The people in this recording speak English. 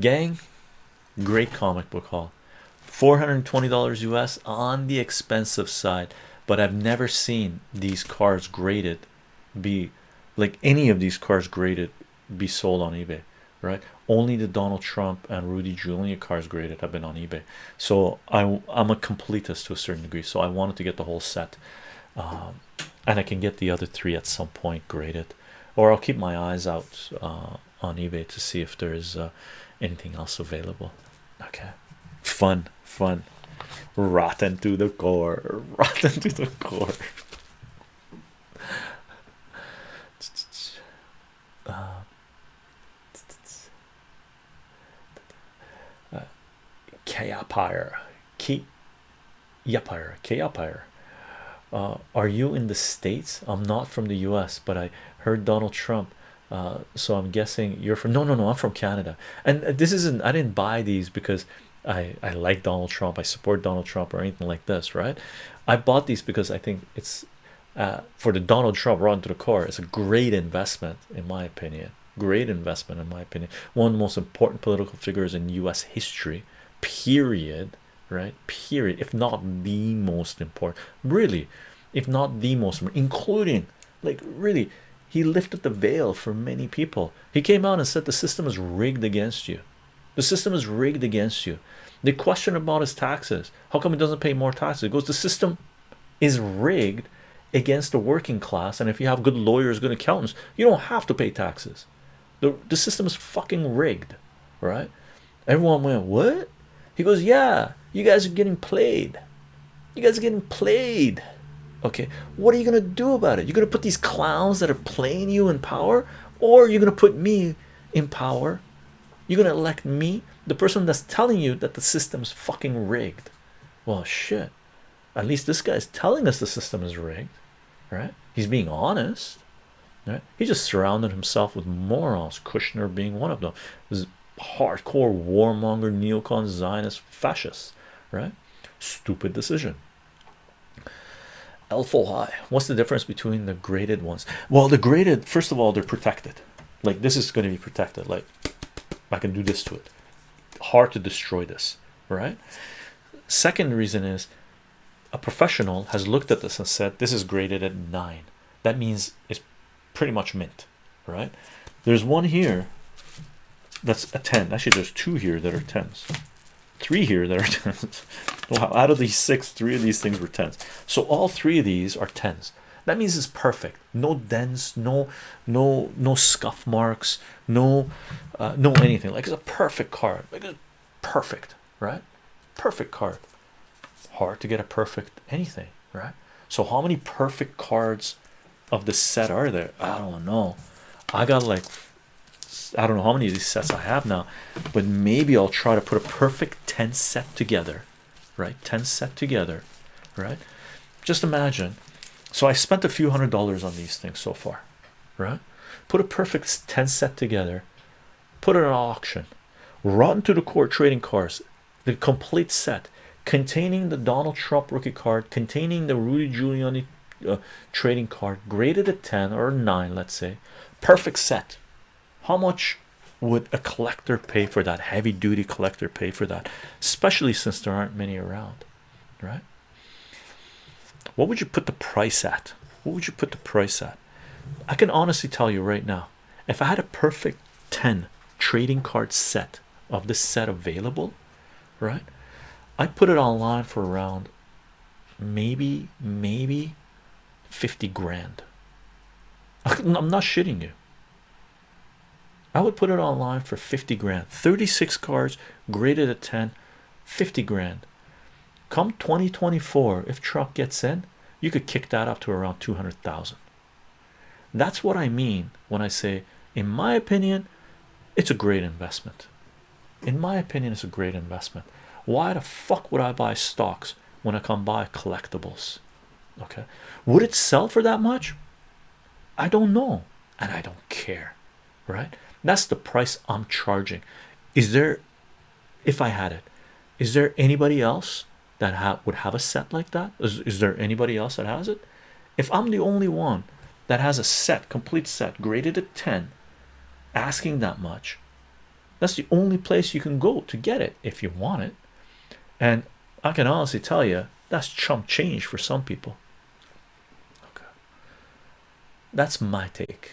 gang great comic book haul. $420 US on the expensive side but I've never seen these cars graded be like any of these cars graded be sold on eBay right? Only the Donald Trump and Rudy Giuliani cars graded have been on eBay. So I, I'm a completist to a certain degree so I wanted to get the whole set um, and I can get the other three at some point graded. Or I'll keep my eyes out uh, on eBay to see if there's uh, anything else available. Okay. Fun fun. Rotten to the core. Rotten to the core. Uh, uh, Kayapire Key Yapire Kayapire uh, are you in the States? I'm not from the US, but I heard Donald Trump, uh, so I'm guessing you're from. No, no, no, I'm from Canada, and this isn't. I didn't buy these because I I like Donald Trump, I support Donald Trump or anything like this, right? I bought these because I think it's uh, for the Donald Trump Rotten to the core. It's a great investment, in my opinion. Great investment, in my opinion. One of the most important political figures in U.S. history, period. Right, period. If not the most important, really, if not the most, including like really, he lifted the veil for many people. He came out and said the system is rigged against you. The system is rigged against you. The question about his taxes. How come he doesn't pay more taxes? It goes, the system is rigged against the working class. And if you have good lawyers, good accountants, you don't have to pay taxes. The, the system is fucking rigged, right? Everyone went, What? He goes, Yeah, you guys are getting played. You guys are getting played. Okay, what are you gonna do about it? You're gonna put these clowns that are playing you in power, or you're gonna put me in power you're gonna elect me, the person that's telling you that the system's fucking rigged. Well, shit. At least this guy is telling us the system is rigged, right? He's being honest, right? He just surrounded himself with morons, Kushner being one of them. This hardcore warmonger, neocon, Zionist, fascists, right? Stupid decision. Elfo high. What's the difference between the graded ones? Well, the graded, first of all, they're protected. Like this is going to be protected. Like I can do this to it. Hard to destroy this, right? Second reason is a professional has looked at this and said this is graded at nine. That means it's pretty much mint, right? There's one here that's a 10. Actually, there's two here that are 10s, three here that are 10s. Out of these six, three of these things were 10s. So all three of these are 10s that means it's perfect. No dents no no no scuff marks no uh, no anything. Like it's a perfect card. Like it's perfect right? Perfect card. Hard to get a perfect anything right? So how many perfect cards of the set are there? I don't know. I got like i don't know how many of these sets i have now but maybe i'll try to put a perfect 10 set together right 10 set together right just imagine so I spent a few hundred dollars on these things so far, right? Put a perfect 10 set together, put it on auction, Rotten to the core trading cards, the complete set containing the Donald Trump rookie card, containing the Rudy Giuliani uh, trading card, graded at 10 or 9, let's say, perfect set. How much would a collector pay for that? Heavy duty collector pay for that, especially since there aren't many around, right? what would you put the price at what would you put the price at i can honestly tell you right now if i had a perfect 10 trading card set of this set available right i put it online for around maybe maybe 50 grand i'm not shitting you i would put it online for 50 grand. 36 cards graded at 10 50 grand. Come 2024 if Trump gets in you could kick that up to around 200,000 that's what I mean when I say in my opinion it's a great investment. In my opinion it's a great investment. Why the fuck would I buy stocks when I come buy collectibles? Okay. Would it sell for that much? I don't know and I don't care right that's the price I'm charging. Is there if I had it is there anybody else that ha would have a set like that? Is, is there anybody else that has it? If I'm the only one that has a set, complete set, graded at 10, asking that much, that's the only place you can go to get it if you want it. And I can honestly tell you that's chump change for some people. Okay. That's my take